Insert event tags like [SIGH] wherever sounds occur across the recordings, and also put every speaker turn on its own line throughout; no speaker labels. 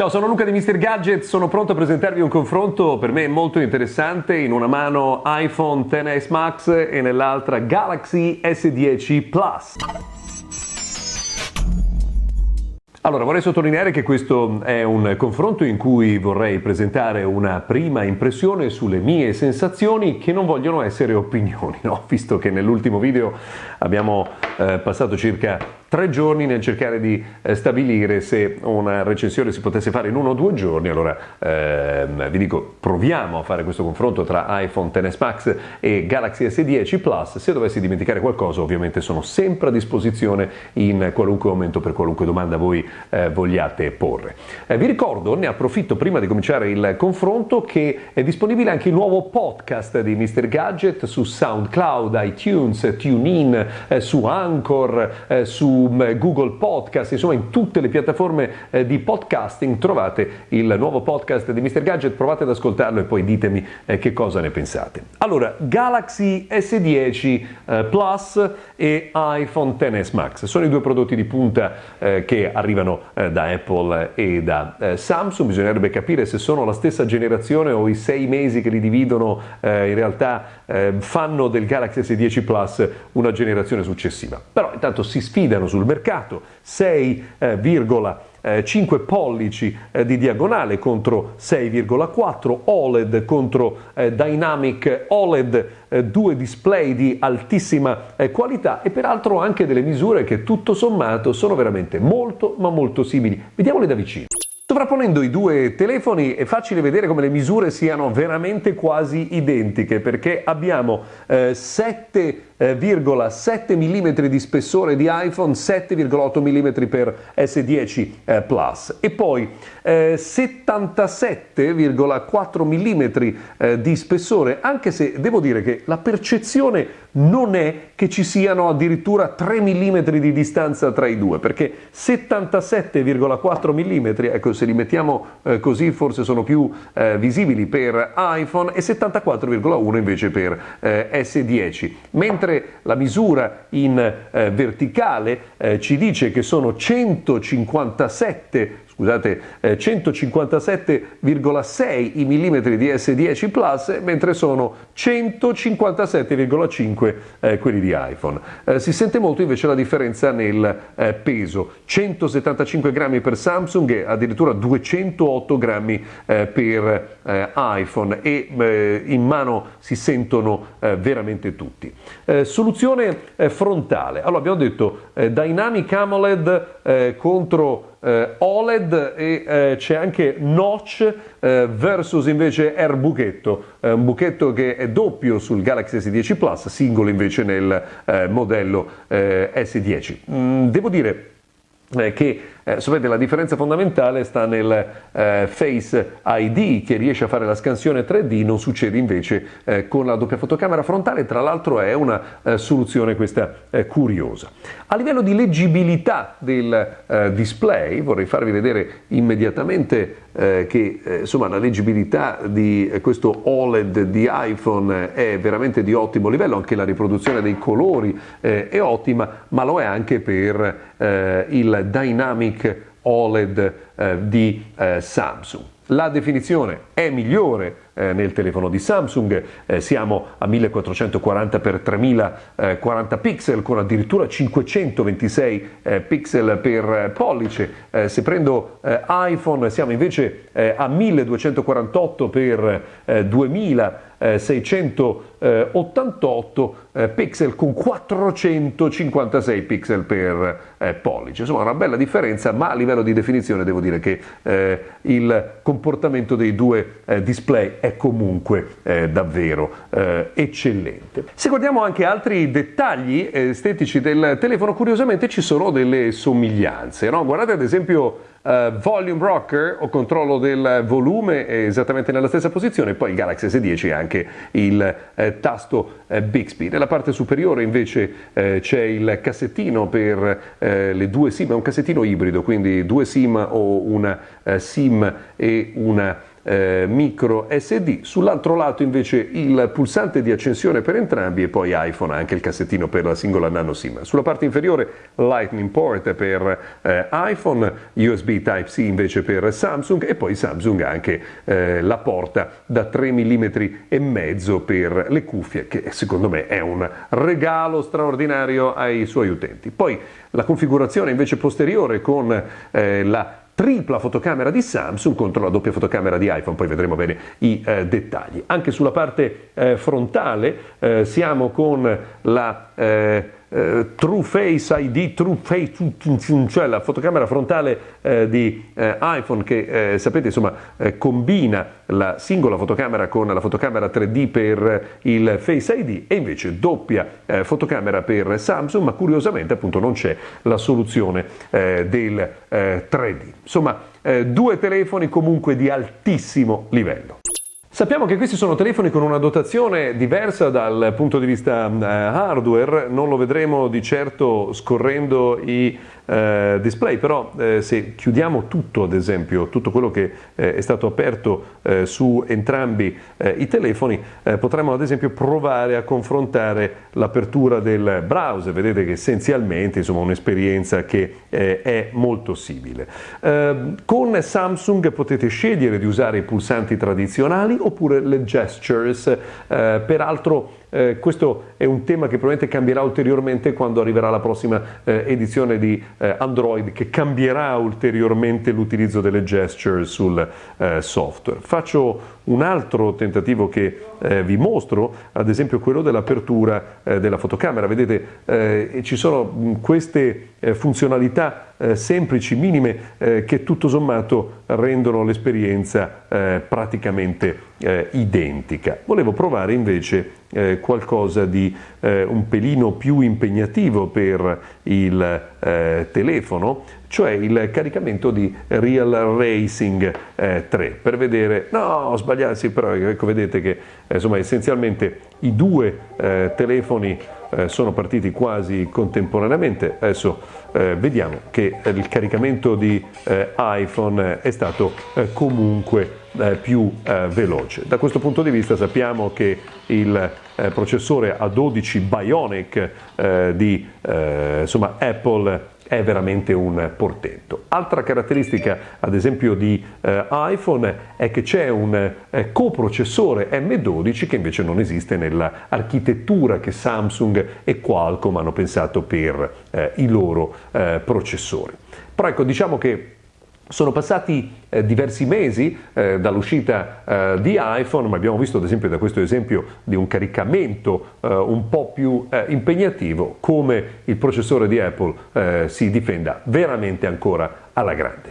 Ciao, sono Luca di Mr. Gadget, sono pronto a presentarvi un confronto per me molto interessante, in una mano iPhone XS Max e nell'altra Galaxy S10 Plus. Allora, vorrei sottolineare che questo è un confronto in cui vorrei presentare una prima impressione sulle mie sensazioni che non vogliono essere opinioni, no? [LAUGHS] visto che nell'ultimo video abbiamo eh, passato circa tre giorni nel cercare di eh, stabilire se una recensione si potesse fare in uno o due giorni, allora ehm, vi dico proviamo a fare questo confronto tra iPhone XS Max e Galaxy S10 Plus, se dovessi dimenticare qualcosa ovviamente sono sempre a disposizione in qualunque momento per qualunque domanda voi eh, vogliate porre. Eh, vi ricordo, ne approfitto prima di cominciare il confronto, che è disponibile anche il nuovo podcast di Mr. Gadget su SoundCloud, iTunes, TuneIn, eh, su Anchor, eh, su eh, Google Podcast, insomma in tutte le piattaforme eh, di podcasting trovate il nuovo podcast di Mr. Gadget, provate ad ascoltarlo e poi ditemi eh, che cosa ne pensate. Allora, Galaxy S10 Plus e iPhone XS Max sono i due prodotti di punta che arrivano da Apple e da Samsung, bisognerebbe capire se sono la stessa generazione o i sei mesi che li dividono in realtà fanno del Galaxy S10 Plus una generazione successiva. Però intanto si sfidano sul mercato, 6,5 eh, pollici eh, di diagonale contro 6,4 OLED contro eh, Dynamic OLED, due display di altissima qualità e peraltro anche delle misure che tutto sommato sono veramente molto ma molto simili. Vediamole da vicino. Sovrapponendo i due telefoni è facile vedere come le misure siano veramente quasi identiche perché abbiamo eh, 7 7,7 mm di spessore di iPhone, 7,8 mm per S10 eh, Plus. E poi eh, 77,4 mm eh, di spessore, anche se devo dire che la percezione non è che ci siano addirittura 3 mm di distanza tra i due, perché 77,4 mm, ecco se li mettiamo eh, così forse sono più eh, visibili per iPhone e 74,1 invece per eh, S10, mentre mentre la misura in eh, verticale eh, ci dice che sono 157 scusate, eh, 157,6 i millimetri di S10 Plus, mentre sono 157,5 eh, quelli di iPhone. Eh, si sente molto invece la differenza nel eh, peso, 175 grammi per Samsung e addirittura 208 grammi eh, per eh, iPhone e in mano si sentono veramente tutti. soluzione frontale, allora abbiamo detto Dynamic AMOLED contro eh, OLED e eh, c'è anche Notch eh, versus invece Air Buchetto, eh, un buchetto che è doppio sul Galaxy S10 Plus, singolo invece nel eh, modello eh, S10. Mm, devo dire che eh, sapete la differenza fondamentale sta nel eh, Face ID che riesce a fare la scansione 3D, non succede invece eh, con la doppia fotocamera frontale, tra l'altro è una eh, soluzione questa eh, curiosa. A livello di leggibilità del eh, display vorrei farvi vedere immediatamente che insomma la leggibilità di questo OLED di iPhone è veramente di ottimo livello, anche la riproduzione dei colori è ottima, ma lo è anche per il Dynamic OLED eh, di eh, Samsung. La definizione è migliore eh, nel telefono di Samsung, eh, siamo a 1440x3040 pixel con addirittura 526 eh, pixel per pollice, eh, se prendo eh, iPhone siamo invece eh, a 1248x 2688 pixel con 456 pixel per pollice, insomma una bella differenza ma a livello di definizione devo dire che il comportamento dei due display è comunque eh, davvero eh, eccellente. Se guardiamo anche altri dettagli estetici del telefono, curiosamente ci sono delle somiglianze. No? Guardate ad esempio Uh, volume rocker o controllo del volume è esattamente nella stessa posizione, poi il Galaxy S10 ha anche il eh, tasto eh, Bixby. Nella parte superiore invece eh, c'è il cassettino per eh, le due SIM, è un cassettino ibrido, quindi due SIM o una eh, SIM e una eh, micro SD, sull'altro lato invece il pulsante di accensione per entrambi e poi iPhone, anche il cassettino per la singola nano SIM. Sulla parte inferiore Lightning port per eh, iPhone, USB Type-C invece per Samsung e poi Samsung ha anche eh, la porta da 3 mm e mezzo per le cuffie che secondo me è un regalo straordinario ai suoi utenti. Poi la configurazione invece posteriore con eh, la tripla fotocamera di Samsung contro la doppia fotocamera di iPhone, poi vedremo bene i eh, dettagli. Anche sulla parte eh, frontale eh, siamo con la eh, eh, True Face ID, True Face, cioè la fotocamera frontale eh, di eh, iPhone che eh, sapete insomma eh, combina la singola fotocamera con la fotocamera 3D per il Face ID e invece doppia eh, fotocamera per Samsung, ma curiosamente appunto non c'è la soluzione del 3D. Insomma, due telefoni comunque di altissimo livello. Sappiamo che questi sono telefoni con una dotazione diversa dal punto di vista eh, hardware, non lo vedremo di certo scorrendo i eh, display, però eh, se chiudiamo tutto, ad esempio, tutto quello che eh, è stato aperto eh, su entrambi eh, i telefoni, eh, potremmo ad esempio provare a confrontare l'apertura del browser, vedete che essenzialmente insomma un'esperienza che è molto simile. Con Samsung potete scegliere di usare i pulsanti tradizionali oppure le gestures, peraltro eh, questo è un tema che probabilmente cambierà ulteriormente quando arriverà la prossima eh, edizione di eh, Android che cambierà ulteriormente l'utilizzo delle gesture sul eh, software. Faccio un altro tentativo che eh, vi mostro, ad esempio quello dell'apertura eh, della fotocamera. Vedete, ci sono queste funzionalità semplici, minime, che tutto sommato rendono l'esperienza praticamente identica. Volevo provare invece eh, qualcosa di eh, un pelino più impegnativo per il eh, telefono, cioè il caricamento di Real Racing 3 eh, per vedere, no ho sbagliato, sì, però ecco vedete che eh, insomma essenzialmente i due eh, telefoni sono partiti quasi contemporaneamente, adesso vediamo che il caricamento di iPhone è stato comunque eh, più eh, veloce. Da questo punto di vista sappiamo che il eh, processore A12 Bionic eh, di eh, insomma, Apple è veramente un portento. Altra caratteristica, ad esempio, di eh, iPhone è che c'è un eh, coprocessore M12 che invece non esiste nell'architettura che Samsung e Qualcomm hanno pensato per eh, i loro processori. Però ecco, diciamo che sono passati eh, diversi mesi eh, dall'uscita eh, di iPhone, ma abbiamo visto ad esempio da questo esempio di un caricamento eh, un po' più eh, impegnativo come il processore di Apple eh, si difenda veramente ancora alla grande.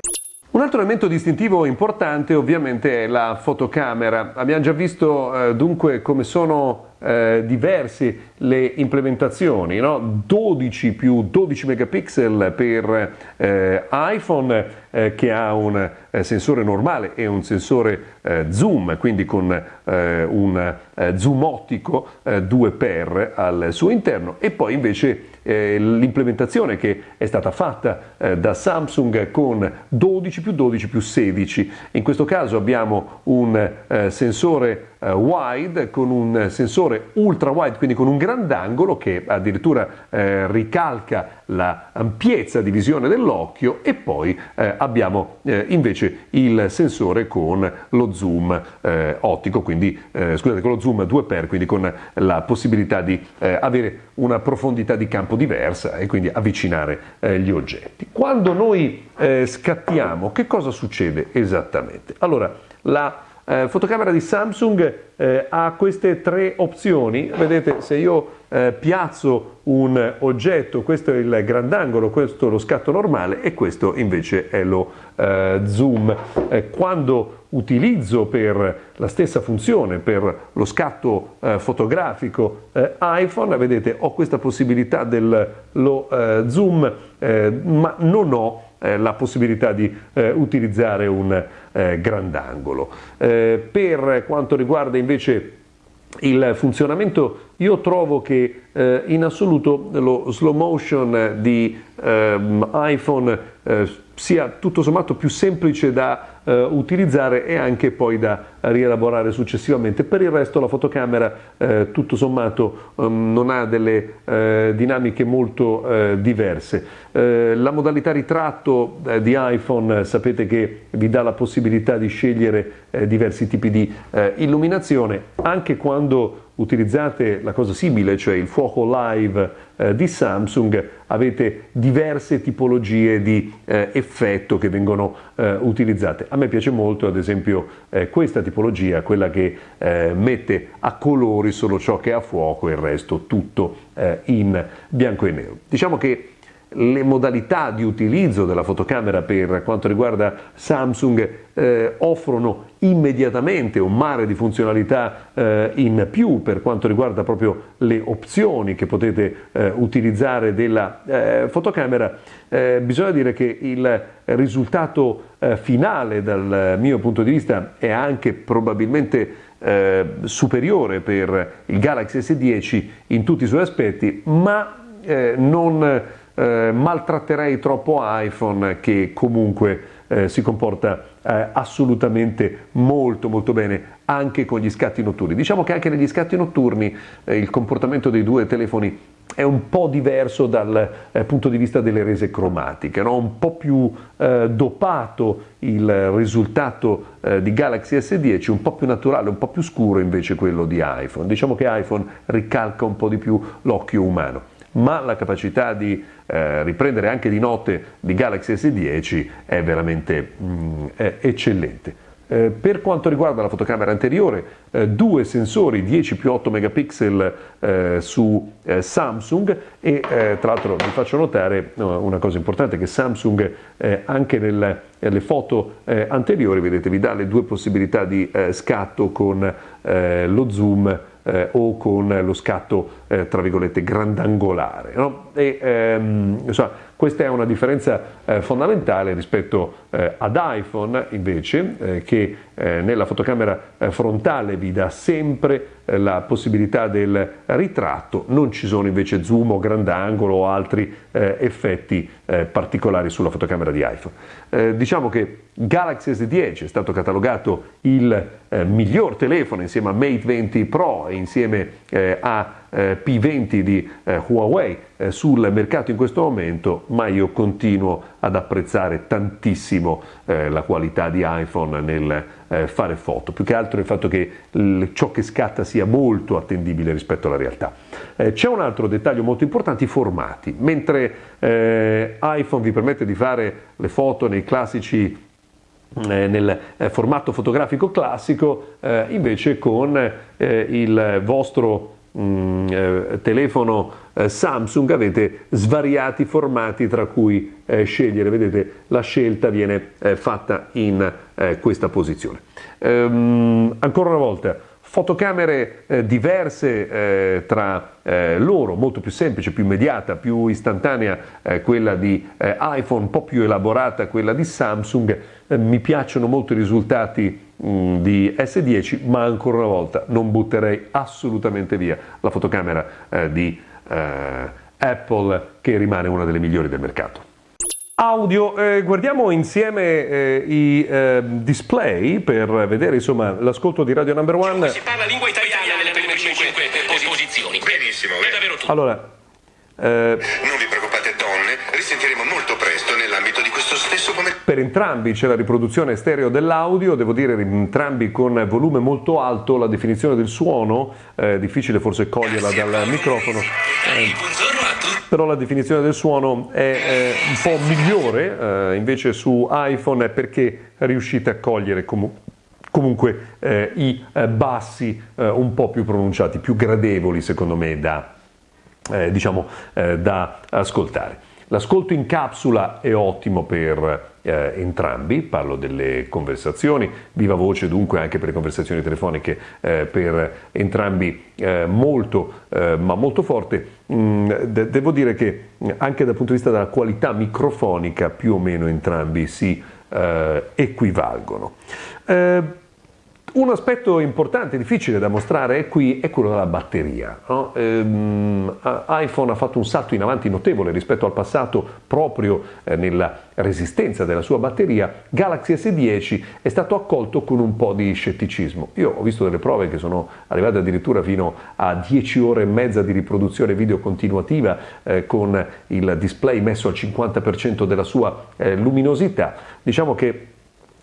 Un altro elemento distintivo importante ovviamente è la fotocamera. Abbiamo già visto dunque come sono eh, diverse le implementazioni, no? 12 più 12 megapixel per eh, iPhone eh, che ha un eh, sensore normale e un sensore eh, zoom, quindi con eh, un zoom ottico 2x al suo interno e poi invece l'implementazione che è stata fatta da Samsung con 12 più 12 più 16. In questo caso abbiamo un sensore wide con un sensore ultra wide, quindi con un grandangolo che addirittura eh, ricalca l'ampiezza di visione dell'occhio e poi eh, abbiamo eh, invece il sensore con lo zoom eh, ottico, quindi eh, scusate, con lo zoom 2x, quindi con la possibilità di eh, avere una profondità di campo diversa e quindi avvicinare gli oggetti. Quando noi scattiamo, che cosa succede esattamente? Allora, la eh, fotocamera di Samsung eh, ha queste tre opzioni, vedete se io eh, piazzo un oggetto, questo è il grandangolo, questo è lo scatto normale e questo invece è lo eh, zoom. Eh, quando utilizzo per la stessa funzione, per lo scatto eh, fotografico iPhone, vedete ho questa possibilità dello zoom, ma non ho eh, la possibilità di eh, utilizzare un eh, grandangolo. Eh, per quanto riguarda invece il funzionamento io trovo che eh, in assoluto lo slow motion di eh, iPhone eh, sia tutto sommato più semplice da eh, utilizzare e anche poi da rielaborare successivamente. Per il resto la fotocamera eh, tutto sommato um, non ha delle eh, dinamiche molto eh, diverse. La modalità ritratto di iPhone sapete che vi dà la possibilità di scegliere diversi tipi di illuminazione anche quando utilizzate la cosa simile, cioè il fuoco live eh, di Samsung, avete diverse tipologie di eh, effetto che vengono eh, utilizzate. A me piace molto ad esempio eh, questa tipologia, quella che eh, mette a colori solo ciò che è a fuoco e il resto tutto eh, in bianco e nero. Diciamo che le modalità di utilizzo della fotocamera per quanto riguarda Samsung eh, offrono immediatamente un mare di funzionalità eh, in più per quanto riguarda proprio le opzioni che potete eh, utilizzare della eh, fotocamera. Eh, bisogna dire che il risultato eh, finale dal mio punto di vista è anche probabilmente superiore per il Galaxy S10 in tutti i suoi aspetti, ma non eh, maltratterei troppo iPhone che comunque eh, si comporta eh, assolutamente molto molto bene anche con gli scatti notturni. Diciamo che anche negli scatti notturni eh, il comportamento dei due telefoni è un po' diverso dal eh, punto di vista delle rese cromatiche, no? un po' più eh, dopato il risultato di Galaxy S10, un po' più naturale, un po' più scuro invece quello di iPhone. Diciamo che iPhone ricalca un po' di più l'occhio umano ma la capacità di eh, riprendere anche di notte di Galaxy S10 è veramente mm, è eccellente. Eh, per quanto riguarda la fotocamera anteriore, eh, due sensori 10 più 8 megapixel eh, su eh, Samsung e eh, tra l'altro vi faccio notare no, una cosa importante che Samsung anche nelle foto anteriori vedete vi dà le due possibilità di scatto con lo zoom eh, o con lo scatto eh, tra virgolette grandangolare. No? E, ehm, insomma, questa è una differenza eh, fondamentale rispetto eh, ad iPhone invece eh, che eh, nella fotocamera frontale vi dà sempre la possibilità del ritratto, non ci sono invece zoom o grandangolo o altri effetti particolari sulla fotocamera di iPhone. diciamo che Galaxy S10 è stato catalogato il miglior telefono insieme a Mate 20 Pro e insieme a eh, P20 di eh, Huawei eh, sul mercato in questo momento, ma io continuo ad apprezzare tantissimo la qualità di iPhone nel fare foto, più che altro il fatto che ciò che scatta sia molto attendibile rispetto alla realtà. C'è un altro dettaglio molto importante, i formati. Mentre iPhone vi permette di fare le foto nei classici nel formato fotografico classico, invece con il vostro Mm, eh, telefono eh, Samsung avete svariati formati tra cui eh, scegliere, vedete la scelta viene eh, fatta in eh, questa posizione. Ehm, ancora una volta, fotocamere eh, diverse tra loro, molto più semplice, più immediata, più istantanea quella di iPhone, un po' più elaborata quella di Samsung, mi piacciono molto i risultati Mm, di S10, ma ancora una volta non butterei assolutamente via la fotocamera eh, di eh, Apple che rimane una delle migliori del mercato. Audio, eh, guardiamo insieme eh, i eh, display per vedere insomma, l'ascolto di Radio Number One.
Si parla lingua italiana nelle prime 5 posizioni.
Benissimo.
È davvero tutto.
Allora,
eh, non vi preoccupate donne, risentiremo molto presto nell'ambito di questo stesso pomeriggio.
Per entrambi c'è la riproduzione stereo dell'audio, devo dire entrambi con volume molto alto, la definizione del suono, è difficile forse coglierla dal microfono.
Eh,
però la definizione del suono è eh, un po' migliore eh, invece su iPhone perché riuscite a cogliere comunque comunque eh, i eh, bassi eh, un po' più pronunciati, più gradevoli secondo me da, eh, diciamo, da ascoltare. L'ascolto in capsula è ottimo per eh, entrambi, parlo delle conversazioni, viva voce dunque anche per le conversazioni telefoniche eh, per entrambi eh, molto eh, ma molto forte. Mm, de- devo dire che anche dal punto di vista della qualità microfonica più o meno entrambi si eh, equivalgono. Un aspetto importante, difficile da mostrare qui è quello della batteria. No? Ehm, iPhone ha fatto un salto in avanti notevole rispetto al passato proprio eh, nella resistenza della sua batteria. Galaxy S10 è stato accolto con un po' di scetticismo. Io ho visto delle prove che sono arrivate addirittura fino a 10 ore e mezza di riproduzione video continuativa eh, con il display messo al 50% della sua eh, luminosità. Diciamo che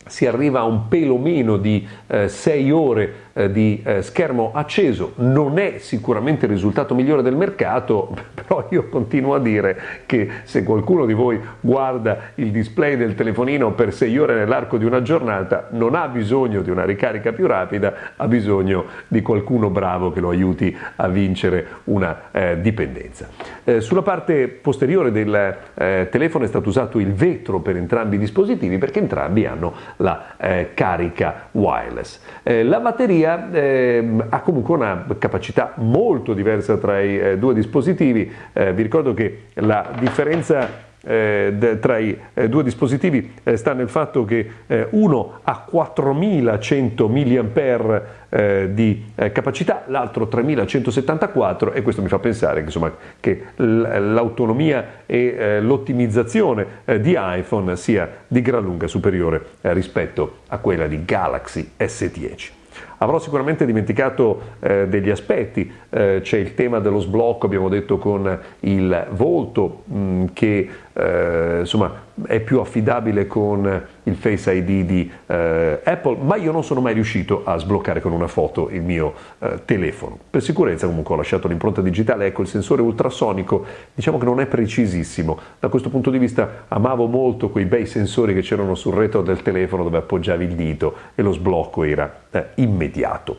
si arriva a un pelo meno di 6 eh, ore eh, di eh, schermo acceso, non è sicuramente il risultato migliore del mercato, [LAUGHS] però io continuo a dire che se qualcuno di voi guarda il display del telefonino per 6 ore nell'arco di una giornata non ha bisogno di una ricarica più rapida, ha bisogno di qualcuno bravo che lo aiuti a vincere una eh, dipendenza. Eh, sulla parte posteriore del eh, telefono è stato usato il vetro per entrambi i dispositivi perché entrambi hanno la eh, carica wireless. Eh, la batteria eh, ha comunque una capacità molto diversa tra i eh, due dispositivi, eh, vi ricordo che la differenza eh, tra i eh, due dispositivi eh, sta nel fatto che eh, uno ha 4100 mAh eh, di eh, capacità, l'altro 3174 e questo mi fa pensare che, insomma, che l'autonomia e l'ottimizzazione di iPhone sia di gran lunga superiore rispetto a quella di Galaxy S10. Avrò sicuramente dimenticato eh, degli aspetti, eh, c'è il tema dello sblocco, abbiamo detto con il volto mh, mm, che eh, insomma è più affidabile con il Face ID di eh, Apple, ma io non sono mai riuscito a sbloccare con una foto il mio eh, telefono. Per sicurezza comunque ho lasciato l'impronta digitale, ecco il sensore ultrasonico, diciamo che non è precisissimo. Da questo punto di vista amavo molto quei bei sensori che c'erano sul retro del telefono dove appoggiavi il dito e lo sblocco era eh, immediato.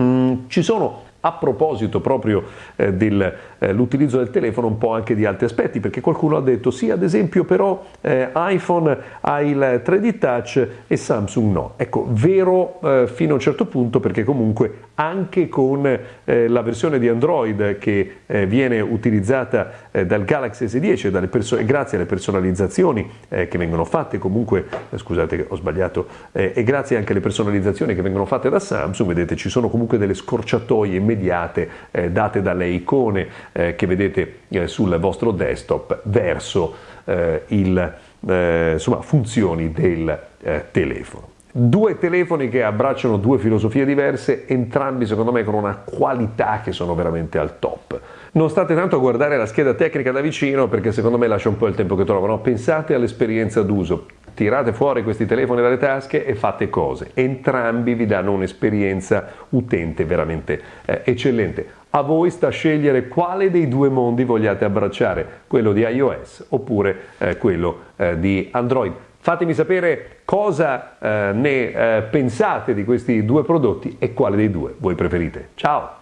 Mm, ci sono a proposito proprio eh, dell'utilizzo eh, del telefono un po' anche di altri aspetti, perché qualcuno ha detto sì, ad esempio però eh, iPhone ha il 3D Touch e Samsung no. Ecco, vero eh, fino a un certo punto perché comunque anche con eh, la versione di Android che eh, viene utilizzata dal Galaxy S10 perso- grazie alle personalizzazioni che vengono fatte comunque, scusate ho sbagliato, e grazie anche alle personalizzazioni che vengono fatte da Samsung, vedete ci sono comunque delle scorciatoie immediate eh, date dalle icone eh, che vedete eh, sul vostro desktop verso il, insomma, funzioni del telefono. Due telefoni che abbracciano due filosofie diverse, entrambi secondo me con una qualità che sono veramente al top. Non state tanto a guardare la scheda tecnica da vicino perché secondo me lascia un po' il tempo che trovano, pensate all'esperienza d'uso tirate fuori questi telefoni dalle tasche e fate cose. Entrambi vi danno un'esperienza utente veramente eh, eccellente. A voi sta scegliere quale dei due mondi vogliate abbracciare, quello di iOS oppure eh, quello eh, di Android. Fatemi sapere cosa eh, ne eh, pensate di questi due prodotti e quale dei due voi preferite. Ciao!